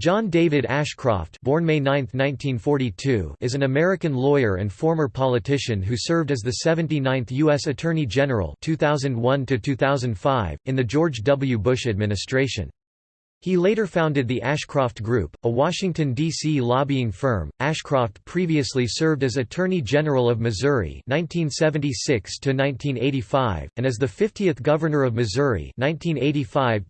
John David Ashcroft born May 9, 1942, is an American lawyer and former politician who served as the 79th U.S. Attorney General 2001 in the George W. Bush administration. He later founded the Ashcroft Group, a Washington, D.C. lobbying firm. Ashcroft previously served as Attorney General of Missouri 1976 and as the 50th Governor of Missouri 1985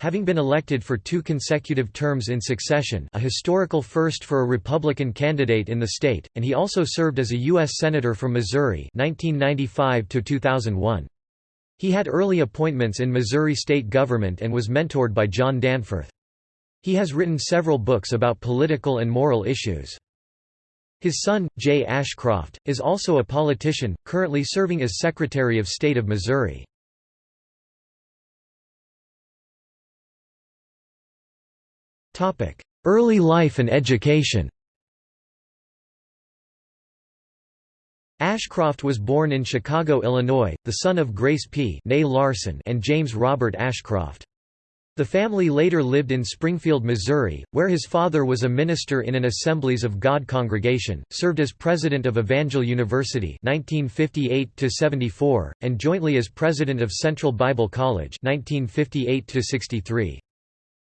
having been elected for two consecutive terms in succession a historical first for a Republican candidate in the state, and he also served as a U.S. Senator from Missouri 1995 -2001. He had early appointments in Missouri state government and was mentored by John Danforth. He has written several books about political and moral issues. His son, Jay Ashcroft, is also a politician, currently serving as Secretary of State of Missouri. Early life and education Ashcroft was born in Chicago, Illinois, the son of Grace P. Larson and James Robert Ashcroft. The family later lived in Springfield, Missouri, where his father was a minister in an Assemblies of God congregation, served as president of Evangel University 1958 and jointly as president of Central Bible College 1958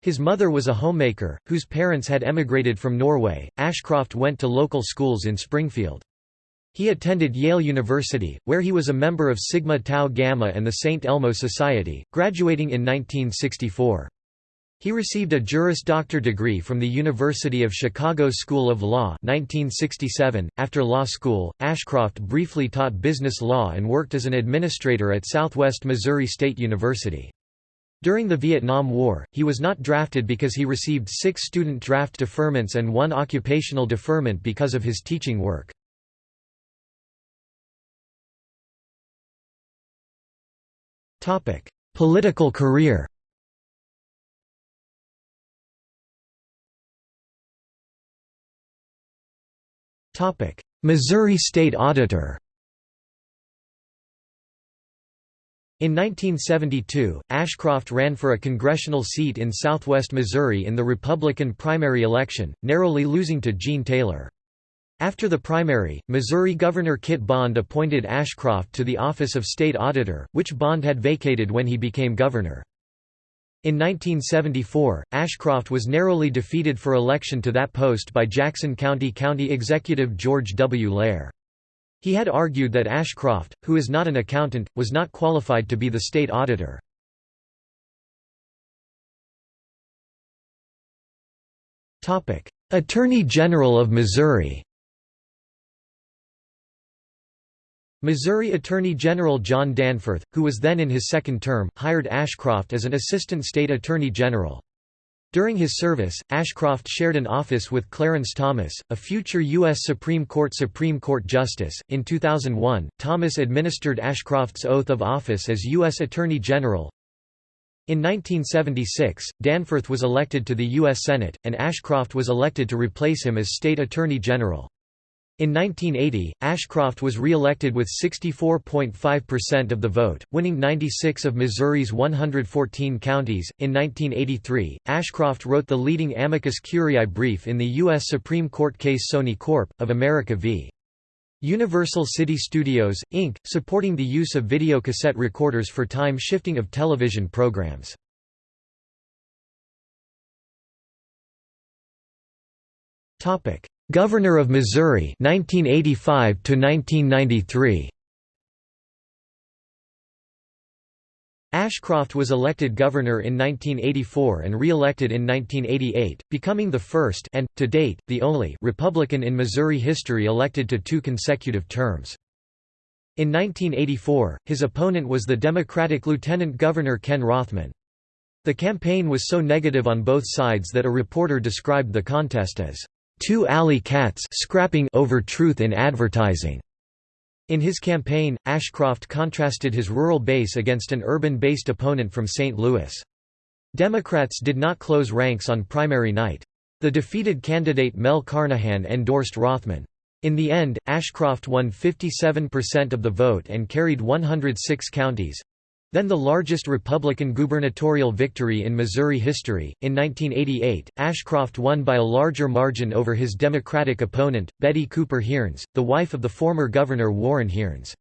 His mother was a homemaker, whose parents had emigrated from Norway. Ashcroft went to local schools in Springfield. He attended Yale University, where he was a member of Sigma Tau Gamma and the St. Elmo Society, graduating in 1964. He received a Juris Doctor degree from the University of Chicago School of Law 1967. .After law school, Ashcroft briefly taught business law and worked as an administrator at Southwest Missouri State University. During the Vietnam War, he was not drafted because he received six student draft deferments and one occupational deferment because of his teaching work. Political career. Missouri State Auditor. In 1972, Ashcroft ran for a congressional seat in southwest Missouri in the Republican primary election, narrowly losing to Gene Taylor. After the primary, Missouri Governor Kit Bond appointed Ashcroft to the office of state auditor, which Bond had vacated when he became governor. In 1974, Ashcroft was narrowly defeated for election to that post by Jackson County County Executive George W. Lehr. He had argued that Ashcroft, who is not an accountant, was not qualified to be the state auditor. Attorney General of Missouri Missouri Attorney General John Danforth, who was then in his second term, hired Ashcroft as an Assistant State Attorney General. During his service, Ashcroft shared an office with Clarence Thomas, a future U.S. Supreme Court Supreme Court Justice. In 2001, Thomas administered Ashcroft's oath of office as U.S. Attorney General. In 1976, Danforth was elected to the U.S. Senate, and Ashcroft was elected to replace him as State Attorney General. In 1980, Ashcroft was re-elected with 64.5% of the vote, winning 96 of Missouri's 114 counties. In 1983, Ashcroft wrote the leading amicus curiae brief in the U.S. Supreme Court case Sony Corp. of America v. Universal City Studios, Inc., supporting the use of videocassette recorders for time shifting of television programs. Governor of Missouri 1985 to 1993 Ashcroft was elected governor in 1984 and re-elected in 1988, becoming the first and, to date, the only Republican in Missouri history elected to two consecutive terms. In 1984, his opponent was the Democratic Lieutenant Governor Ken Rothman. The campaign was so negative on both sides that a reporter described the contest as two alley cats scrapping over truth in advertising. In his campaign, Ashcroft contrasted his rural base against an urban-based opponent from St. Louis. Democrats did not close ranks on primary night. The defeated candidate Mel Carnahan endorsed Rothman. In the end, Ashcroft won 57% of the vote and carried 106 counties. Then the largest Republican gubernatorial victory in Missouri history. In 1988, Ashcroft won by a larger margin over his Democratic opponent, Betty Cooper Hearnes, the wife of the former Governor Warren Hearnes.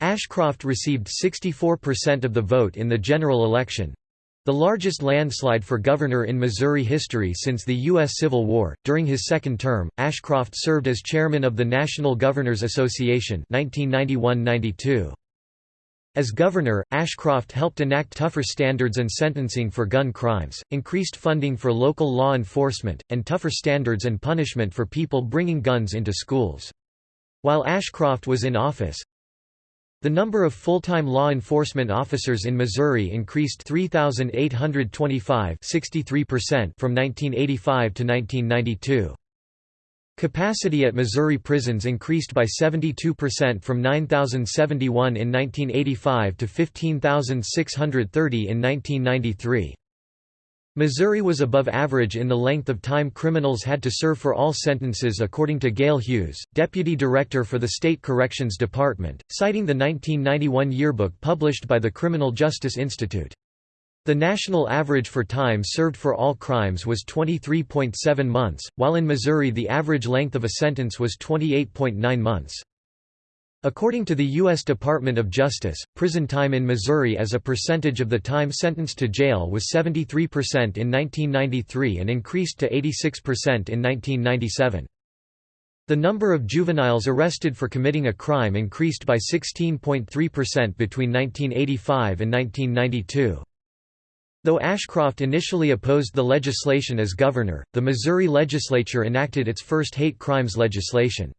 Ashcroft received 64% of the vote in the general election, the largest landslide for governor in Missouri history since the U.S. Civil War. During his second term, Ashcroft served as chairman of the National Governors Association 1991 92 as governor, Ashcroft helped enact tougher standards and sentencing for gun crimes, increased funding for local law enforcement, and tougher standards and punishment for people bringing guns into schools. While Ashcroft was in office, the number of full-time law enforcement officers in Missouri increased 3,825 from 1985 to 1992. Capacity at Missouri prisons increased by 72% from 9,071 in 1985 to 15,630 in 1993. Missouri was above average in the length of time criminals had to serve for all sentences according to Gail Hughes, deputy director for the State Corrections Department, citing the 1991 yearbook published by the Criminal Justice Institute. The national average for time served for all crimes was 23.7 months, while in Missouri the average length of a sentence was 28.9 months. According to the U.S. Department of Justice, prison time in Missouri as a percentage of the time sentenced to jail was 73% in 1993 and increased to 86% in 1997. The number of juveniles arrested for committing a crime increased by 16.3% between 1985 and 1992. Though Ashcroft initially opposed the legislation as governor, the Missouri legislature enacted its first hate crimes legislation.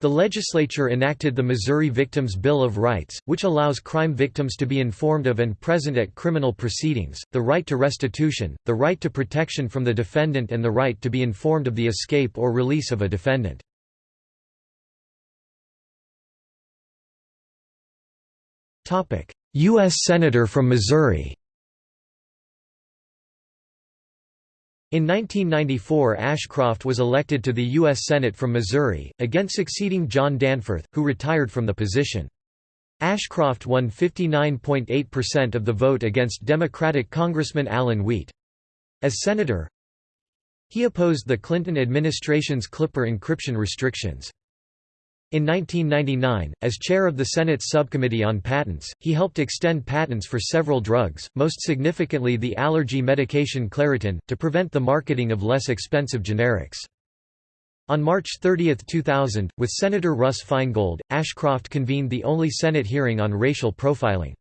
The legislature enacted the Missouri Victims' Bill of Rights, which allows crime victims to be informed of and present at criminal proceedings, the right to restitution, the right to protection from the defendant and the right to be informed of the escape or release of a defendant. U.S. Senator from Missouri In 1994 Ashcroft was elected to the U.S. Senate from Missouri, again succeeding John Danforth, who retired from the position. Ashcroft won 59.8% of the vote against Democratic Congressman Alan Wheat. As senator, he opposed the Clinton administration's Clipper encryption restrictions. In 1999, as chair of the Senate's Subcommittee on Patents, he helped extend patents for several drugs, most significantly the allergy medication Claritin, to prevent the marketing of less expensive generics. On March 30, 2000, with Senator Russ Feingold, Ashcroft convened the only Senate hearing on racial profiling.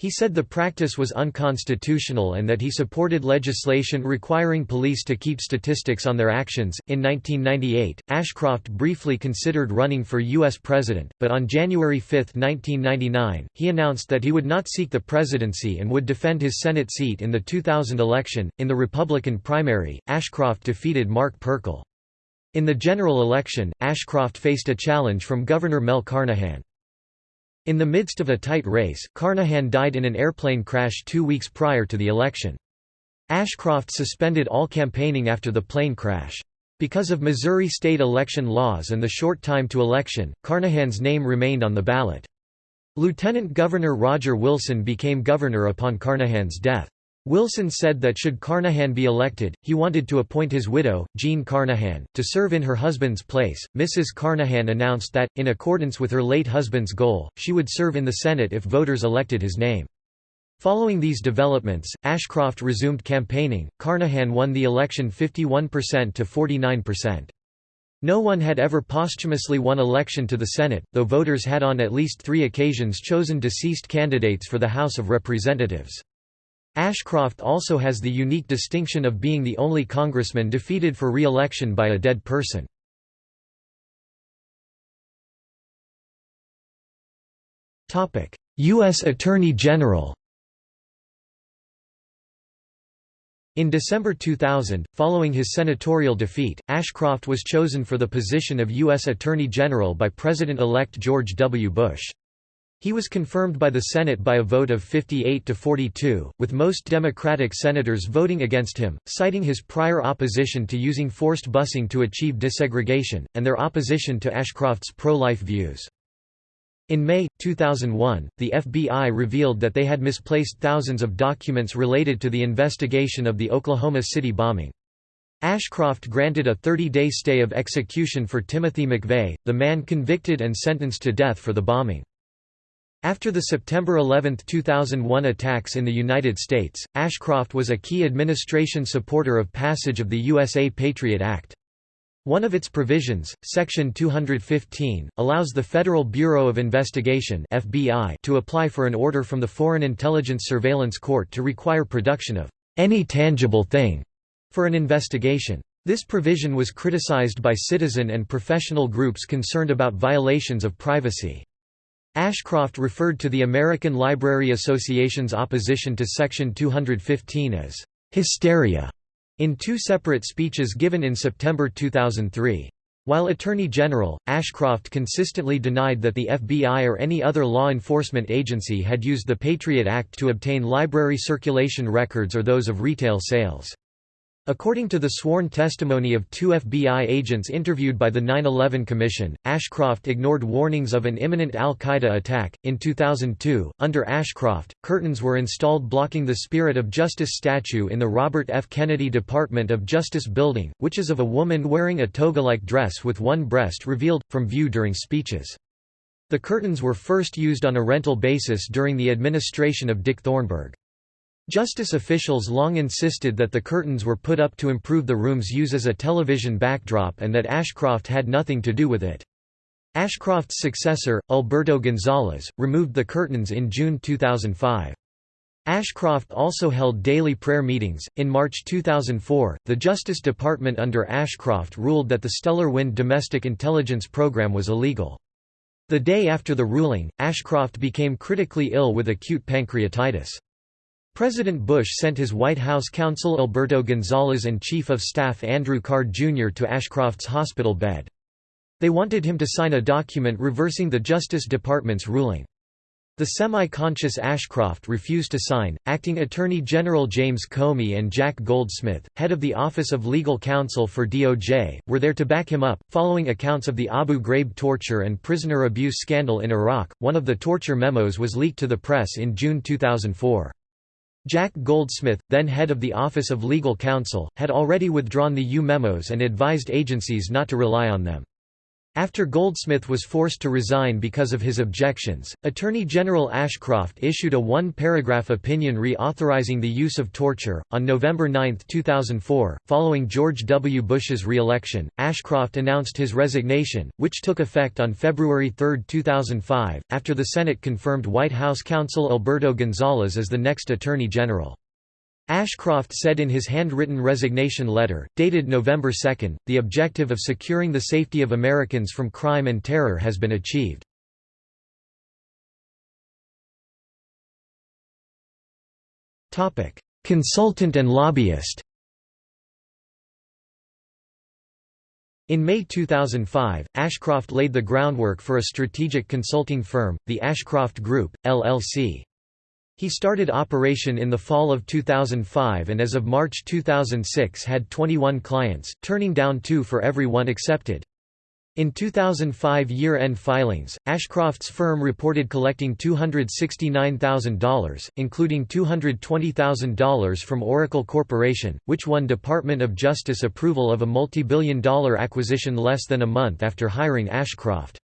He said the practice was unconstitutional and that he supported legislation requiring police to keep statistics on their actions. In 1998, Ashcroft briefly considered running for U.S. president, but on January 5, 1999, he announced that he would not seek the presidency and would defend his Senate seat in the 2000 election. In the Republican primary, Ashcroft defeated Mark Perkel. In the general election, Ashcroft faced a challenge from Governor Mel Carnahan. In the midst of a tight race, Carnahan died in an airplane crash two weeks prior to the election. Ashcroft suspended all campaigning after the plane crash. Because of Missouri state election laws and the short time to election, Carnahan's name remained on the ballot. Lieutenant Governor Roger Wilson became governor upon Carnahan's death. Wilson said that should Carnahan be elected, he wanted to appoint his widow, Jean Carnahan, to serve in her husband's place. Mrs. Carnahan announced that, in accordance with her late husband's goal, she would serve in the Senate if voters elected his name. Following these developments, Ashcroft resumed campaigning. Carnahan won the election 51% to 49%. No one had ever posthumously won election to the Senate, though voters had on at least three occasions chosen deceased candidates for the House of Representatives. Ashcroft also has the unique distinction of being the only congressman defeated for re-election by a dead person. U.S. Attorney General In December 2000, following his senatorial defeat, Ashcroft was chosen for the position of U.S. Attorney General by President-elect George W. Bush. He was confirmed by the Senate by a vote of 58 to 42, with most Democratic senators voting against him, citing his prior opposition to using forced busing to achieve desegregation, and their opposition to Ashcroft's pro-life views. In May, 2001, the FBI revealed that they had misplaced thousands of documents related to the investigation of the Oklahoma City bombing. Ashcroft granted a 30-day stay of execution for Timothy McVeigh, the man convicted and sentenced to death for the bombing. After the September 11, 2001 attacks in the United States, Ashcroft was a key administration supporter of passage of the USA Patriot Act. One of its provisions, Section 215, allows the Federal Bureau of Investigation FBI to apply for an order from the Foreign Intelligence Surveillance Court to require production of any tangible thing for an investigation. This provision was criticized by citizen and professional groups concerned about violations of privacy. Ashcroft referred to the American Library Association's opposition to Section 215 as hysteria in two separate speeches given in September 2003. While Attorney General, Ashcroft consistently denied that the FBI or any other law enforcement agency had used the Patriot Act to obtain library circulation records or those of retail sales. According to the sworn testimony of two FBI agents interviewed by the 9-11 Commission, Ashcroft ignored warnings of an imminent al-Qaeda attack. In 2002, under Ashcroft, curtains were installed blocking the Spirit of Justice statue in the Robert F. Kennedy Department of Justice building, which is of a woman wearing a toga-like dress with one breast revealed, from view during speeches. The curtains were first used on a rental basis during the administration of Dick Thornburgh. Justice officials long insisted that the curtains were put up to improve the room's use as a television backdrop and that Ashcroft had nothing to do with it. Ashcroft's successor, Alberto Gonzales, removed the curtains in June 2005. Ashcroft also held daily prayer meetings. In March 2004, the Justice Department under Ashcroft ruled that the Stellar Wind domestic intelligence program was illegal. The day after the ruling, Ashcroft became critically ill with acute pancreatitis. President Bush sent his White House counsel Alberto Gonzales and Chief of Staff Andrew Card Jr. to Ashcroft's hospital bed. They wanted him to sign a document reversing the Justice Department's ruling. The semi-conscious Ashcroft refused to sign. Acting Attorney General James Comey and Jack Goldsmith, head of the Office of Legal Counsel for DOJ, were there to back him up. Following accounts of the Abu Ghraib torture and prisoner abuse scandal in Iraq, one of the torture memos was leaked to the press in June 2004. Jack Goldsmith, then head of the Office of Legal Counsel, had already withdrawn the U memos and advised agencies not to rely on them. After Goldsmith was forced to resign because of his objections, Attorney General Ashcroft issued a one-paragraph opinion re-authorizing the use of torture. On November 9, 2004, following George W. Bush's re-election, Ashcroft announced his resignation, which took effect on February 3, 2005, after the Senate confirmed White House counsel Alberto Gonzales as the next Attorney General. Ashcroft said in his handwritten resignation letter, dated November 2, the objective of securing the safety of Americans from crime and terror has been achieved. Consultant and lobbyist In May 2005, Ashcroft laid the groundwork for a strategic consulting firm, the Ashcroft Group, LLC. He started operation in the fall of 2005 and as of March 2006 had 21 clients, turning down two for every one accepted. In 2005 year-end filings, Ashcroft's firm reported collecting $269,000, including $220,000 from Oracle Corporation, which won Department of Justice approval of a multi-billion dollar acquisition less than a month after hiring Ashcroft.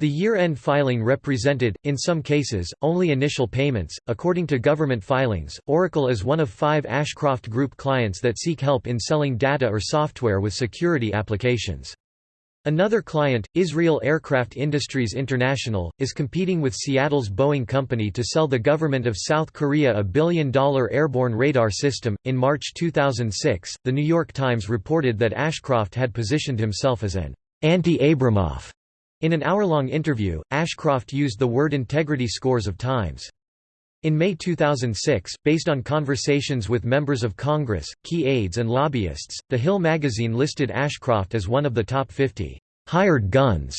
The year-end filing represented, in some cases, only initial payments. According to government filings, Oracle is one of five Ashcroft Group clients that seek help in selling data or software with security applications. Another client, Israel Aircraft Industries International, is competing with Seattle's Boeing Company to sell the government of South Korea a billion dollar airborne radar system. In March 2006, The New York Times reported that Ashcroft had positioned himself as an anti Abramoff in an hour-long interview, Ashcroft used the word integrity scores of times. In May 2006, based on conversations with members of Congress, key aides and lobbyists, The Hill magazine listed Ashcroft as one of the top 50 hired guns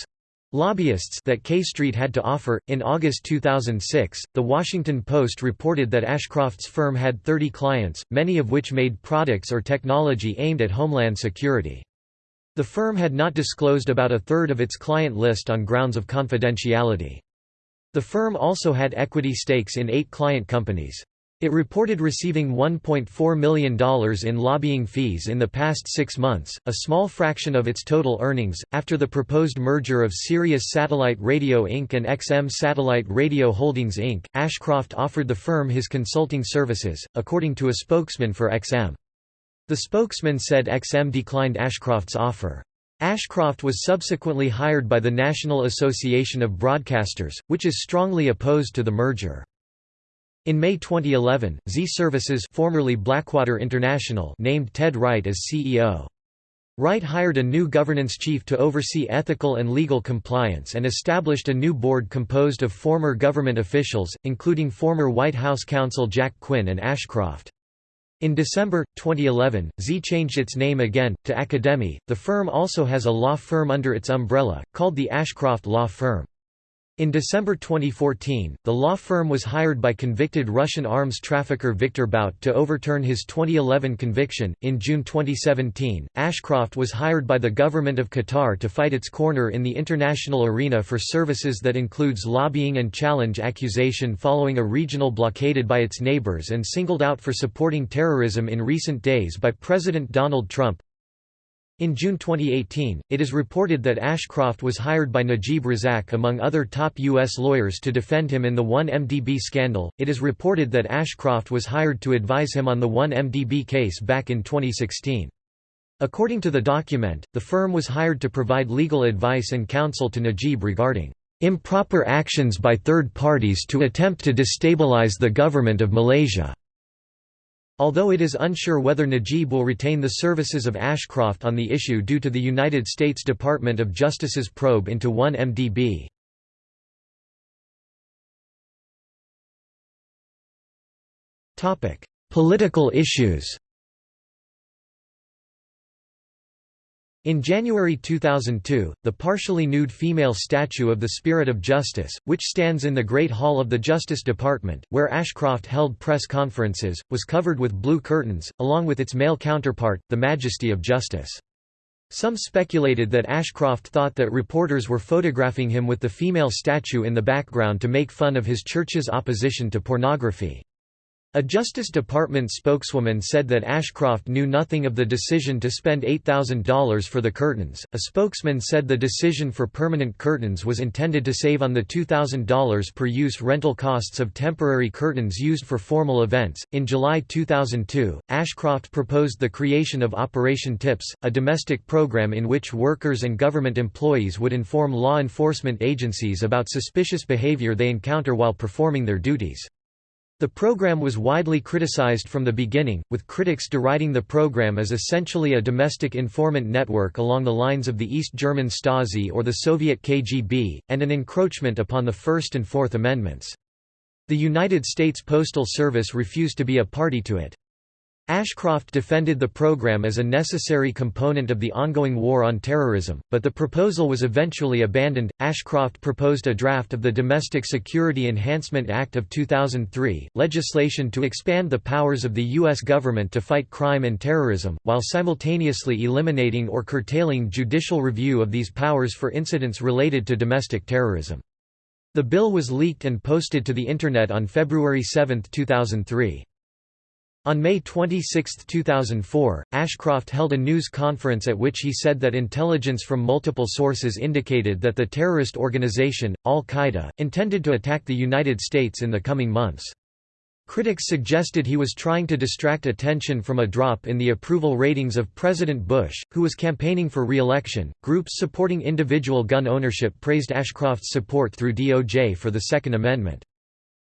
lobbyists that K Street had to offer. In August 2006, The Washington Post reported that Ashcroft's firm had 30 clients, many of which made products or technology aimed at homeland security. The firm had not disclosed about a third of its client list on grounds of confidentiality. The firm also had equity stakes in eight client companies. It reported receiving $1.4 million in lobbying fees in the past six months, a small fraction of its total earnings. After the proposed merger of Sirius Satellite Radio Inc. and XM Satellite Radio Holdings Inc., Ashcroft offered the firm his consulting services, according to a spokesman for XM. The spokesman said XM declined Ashcroft's offer. Ashcroft was subsequently hired by the National Association of Broadcasters, which is strongly opposed to the merger. In May 2011, Xe Services formerly Blackwater International named Ted Wright as CEO. Wright hired a new governance chief to oversee ethical and legal compliance and established a new board composed of former government officials, including former White House counsel Jack Quinn and Ashcroft. In December 2011, Xe changed its name again to Academi. The firm also has a law firm under its umbrella called the Ashcroft Law Firm. In December 2014, the law firm was hired by convicted Russian arms trafficker Viktor Bout to overturn his 2011 conviction. In June 2017, Ashcroft was hired by the government of Qatar to fight its corner in the international arena for services that includes lobbying and challenge accusation following a regional blockaded by its neighbors and singled out for supporting terrorism in recent days by President Donald Trump. In June 2018, it is reported that Ashcroft was hired by Najib Razak among other top U.S. lawyers to defend him in the 1MDB scandal. It is reported that Ashcroft was hired to advise him on the 1MDB case back in 2016. According to the document, the firm was hired to provide legal advice and counsel to Najib regarding improper actions by third parties to attempt to destabilize the government of Malaysia. Although it is unsure whether Najib will retain the services of Ashcroft on the issue due to the United States Department of Justice's probe into 1MDB. Political issues In January 2002, the partially nude female statue of the Spirit of Justice, which stands in the Great Hall of the Justice Department, where Ashcroft held press conferences, was covered with blue curtains, along with its male counterpart, the Majesty of Justice. Some speculated that Ashcroft thought that reporters were photographing him with the female statue in the background to make fun of his church's opposition to pornography. A Justice Department spokeswoman said that Ashcroft knew nothing of the decision to spend $8,000 for the curtains. A spokesman said the decision for permanent curtains was intended to save on the $2,000 per use rental costs of temporary curtains used for formal events. In July 2002, Ashcroft proposed the creation of Operation Tips, a domestic program in which workers and government employees would inform law enforcement agencies about suspicious behavior they encounter while performing their duties. The program was widely criticized from the beginning, with critics deriding the program as essentially a domestic informant network along the lines of the East German Stasi or the Soviet KGB, and an encroachment upon the First and Fourth Amendments. The United States Postal Service refused to be a party to it. Ashcroft defended the program as a necessary component of the ongoing war on terrorism, but the proposal was eventually abandoned. Ashcroft proposed a draft of the Domestic Security Enhancement Act of 2003, legislation to expand the powers of the U.S. government to fight crime and terrorism, while simultaneously eliminating or curtailing judicial review of these powers for incidents related to domestic terrorism. The bill was leaked and posted to the Internet on February 7, 2003. On May 26, 2004, Ashcroft held a news conference at which he said that intelligence from multiple sources indicated that the terrorist organization, al-Qaeda, intended to attack the United States in the coming months. Critics suggested he was trying to distract attention from a drop in the approval ratings of President Bush, who was campaigning for re-election. Groups supporting individual gun ownership praised Ashcroft's support through DOJ for the Second Amendment.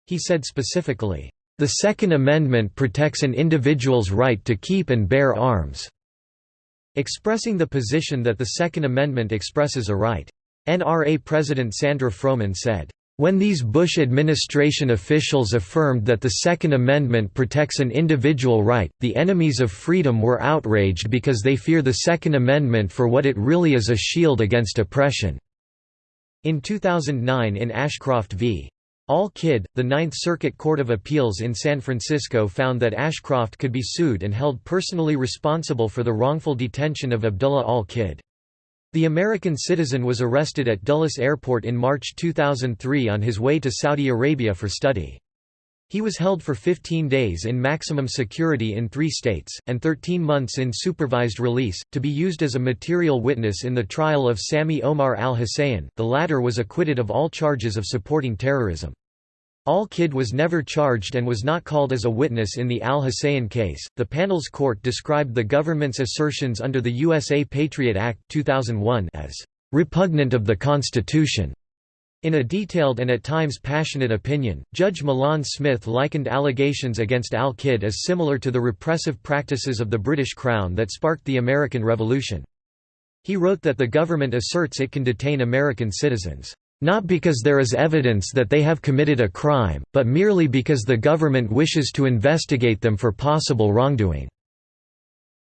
He said specifically, the Second Amendment protects an individual's right to keep and bear arms." Expressing the position that the Second Amendment expresses a right. NRA President Sandra Froman said, when these Bush administration officials affirmed that the Second Amendment protects an individual right, the enemies of freedom were outraged because they fear the Second Amendment for what it really is a shield against oppression." In 2009 in Ashcroft v. Al-Kidd, the Ninth Circuit Court of Appeals in San Francisco found that Ashcroft could be sued and held personally responsible for the wrongful detention of Abdullah al-Kidd. The American citizen was arrested at Dulles Airport in March 2003 on his way to Saudi Arabia for study. He was held for 15 days in maximum security in three states, and 13 months in supervised release, to be used as a material witness in the trial of Sami Omar al-Hussayen. The latter was acquitted of all charges of supporting terrorism. Al-Kidd was never charged and was not called as a witness in the Al-Hussayen case. The panel's court described the government's assertions under the USA Patriot Act 2001 as repugnant of the Constitution. In a detailed and at times passionate opinion, Judge Milan Smith likened allegations against Al-Kidd as similar to the repressive practices of the British Crown that sparked the American Revolution. He wrote that the government asserts it can detain American citizens not because there is evidence that they have committed a crime, but merely because the government wishes to investigate them for possible wrongdoing."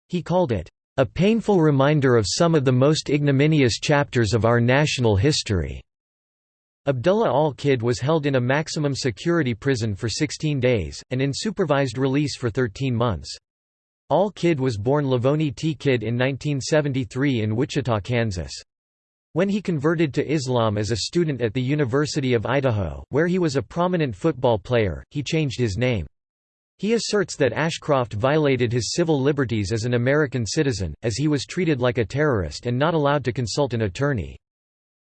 He called it, "...a painful reminder of some of the most ignominious chapters of our national history." Abdullah al-Kidd was held in a maximum security prison for 16 days, and in supervised release for 13 months. Al-Kidd was born Lavoni T. Kidd in 1973 in Wichita, Kansas. When he converted to Islam as a student at the University of Idaho, where he was a prominent football player, he changed his name. He asserts that Ashcroft violated his civil liberties as an American citizen, as he was treated like a terrorist and not allowed to consult an attorney.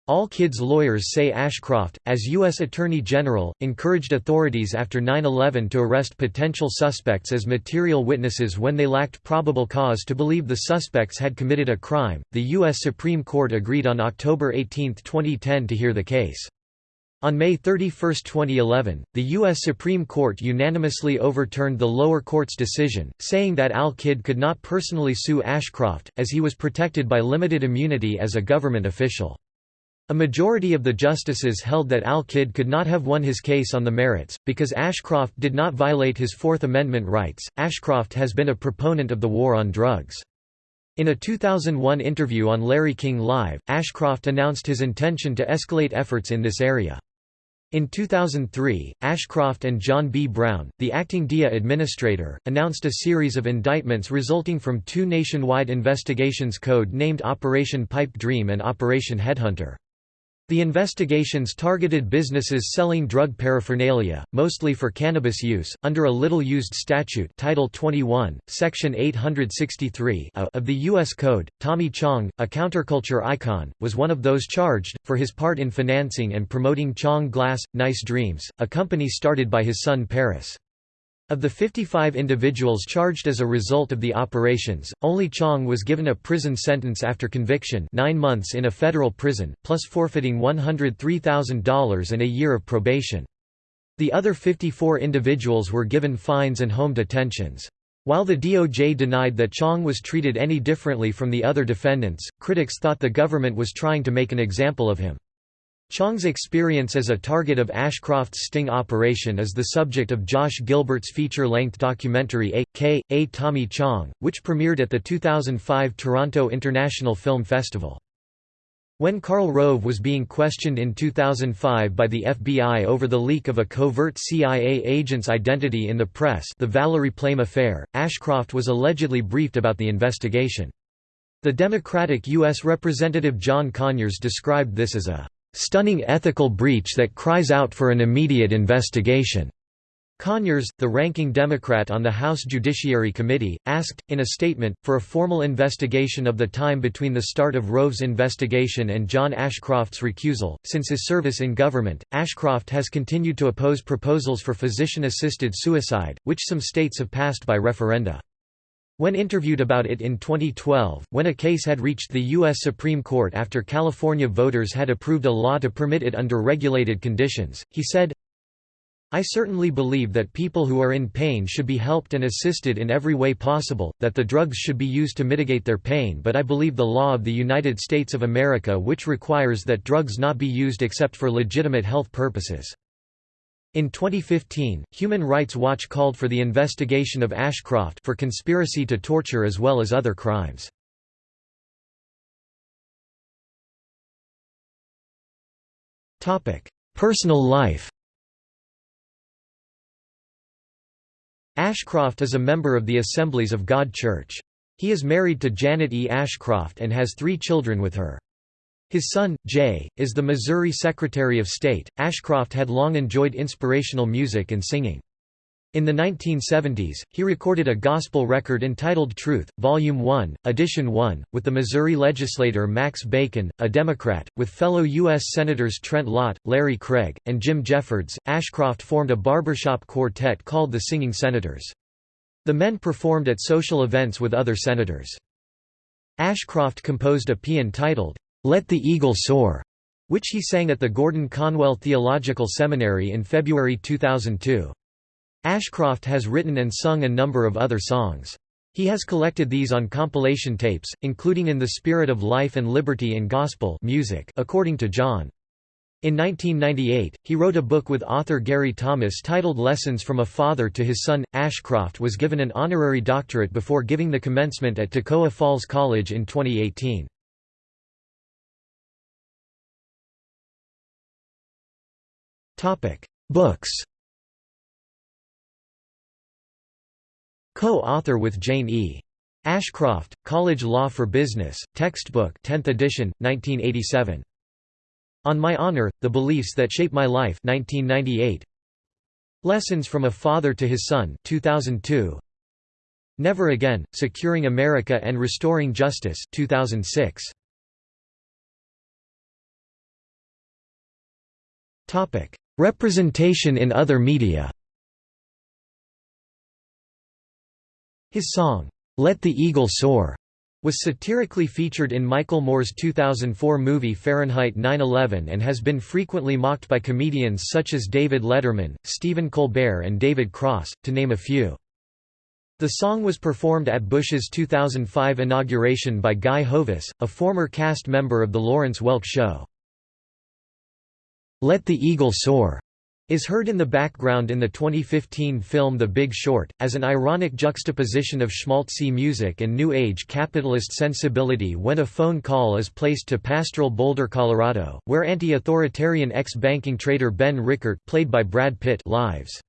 Al-Kidd's lawyers say Ashcroft, as U.S. Attorney General, encouraged authorities after 9-11 to arrest potential suspects as material witnesses when they lacked probable cause to believe the suspects had committed a crime. The U.S. Supreme Court agreed on October 18, 2010 to hear the case. On May 31, 2011, the U.S. Supreme Court unanimously overturned the lower court's decision, saying that Al-Kidd could not personally sue Ashcroft, as he was protected by limited immunity as a government official. A majority of the justices held that Al-Kidd could not have won his case on the merits, because Ashcroft did not violate his Fourth Amendment rights. Ashcroft has been a proponent of the war on drugs. In a 2001 interview on Larry King Live, Ashcroft announced his intention to escalate efforts in this area. In 2003, Ashcroft and John B. Brown, the acting DEA administrator, announced a series of indictments resulting from two nationwide investigations code named Operation Pipe Dream and Operation Headhunter. The investigations targeted businesses selling drug paraphernalia, mostly for cannabis use, under a little-used statute Title 21, Section 863 of the U.S. Code. Tommy Chong, a counterculture icon, was one of those charged, for his part in financing and promoting Chong Glass, Nice Dreams, a company started by his son Paris. Of the 55 individuals charged as a result of the operations, only Chong was given a prison sentence after conviction nine months in a federal prison, plus forfeiting $103,000 and a year of probation. The other 54 individuals were given fines and home detentions. While the DOJ denied that Chong was treated any differently from the other defendants, critics thought the government was trying to make an example of him. Chong's experience as a target of Ashcroft's sting operation is the subject of Josh Gilbert's feature-length documentary A. K. A. Tommy Chong, which premiered at the 2005 Toronto International Film Festival. When Karl Rove was being questioned in 2005 by the FBI over the leak of a covert CIA agent's identity in the press the Valerie Plame affair, Ashcroft was allegedly briefed about the investigation. The Democratic U.S. Representative John Conyers described this as a stunning ethical breach that cries out for an immediate investigation." Conyers, the ranking Democrat on the House Judiciary Committee, asked, in a statement, for a formal investigation of the time between the start of Rove's investigation and John Ashcroft's recusal. Since his service in government, Ashcroft has continued to oppose proposals for physician assisted suicide, which some states have passed by referenda. When interviewed about it in 2012, when a case had reached the U.S. Supreme Court after California voters had approved a law to permit it under regulated conditions, he said, I certainly believe that people who are in pain should be helped and assisted in every way possible, that the drugs should be used to mitigate their pain but I believe the law of the United States of America which requires that drugs not be used except for legitimate health purposes. In 2015, Human Rights Watch called for the investigation of Ashcroft for conspiracy to torture as well as other crimes. Personal life Ashcroft is a member of the Assemblies of God Church. He is married to Janet E. Ashcroft and has three children with her. His son, Jay, is the Missouri Secretary of State. Ashcroft had long enjoyed inspirational music and singing. In the 1970s, he recorded a gospel record entitled Truth, Volume 1, Edition 1, with the Missouri legislator Max Bacon, a Democrat, with fellow U.S. Senators Trent Lott, Larry Craig, and Jim Jeffords. Ashcroft formed a barbershop quartet called the Singing Senators. The men performed at social events with other senators. Ashcroft composed a paean titled, Let the Eagle Soar, which he sang at the Gordon Conwell Theological Seminary in February 2002. Ashcroft has written and sung a number of other songs. He has collected these on compilation tapes, including In the Spirit of Life and Liberty in Gospel music according to John. In 1998, he wrote a book with author Gary Thomas titled Lessons from a Father to His Son. Ashcroft was given an honorary doctorate before giving the commencement at Toccoa Falls College in 2018. Books Co-author with Jane E. Ashcroft, College Law for Business, Textbook 10th edition, 1987. On My Honor, The Beliefs That Shape My Life 1998. Lessons from a Father to His Son 2002. Never Again, Securing America and Restoring Justice 2006. Representation in other media His song, "'Let the Eagle Soar' was satirically featured in Michael Moore's 2004 movie Fahrenheit 9/11 and has been frequently mocked by comedians such as David Letterman, Stephen Colbert and David Cross, to name a few. The song was performed at Bush's 2005 inauguration by Guy Hovis, a former cast member of The Lawrence Welk Show. Let the Eagle Soar is heard in the background in the 2015 film The Big Short, as an ironic juxtaposition of schmaltzy music and New Age capitalist sensibility when a phone call is placed to pastoral Boulder, Colorado, where anti-authoritarian ex-banking trader Ben Rickert played by Brad Pitt lives.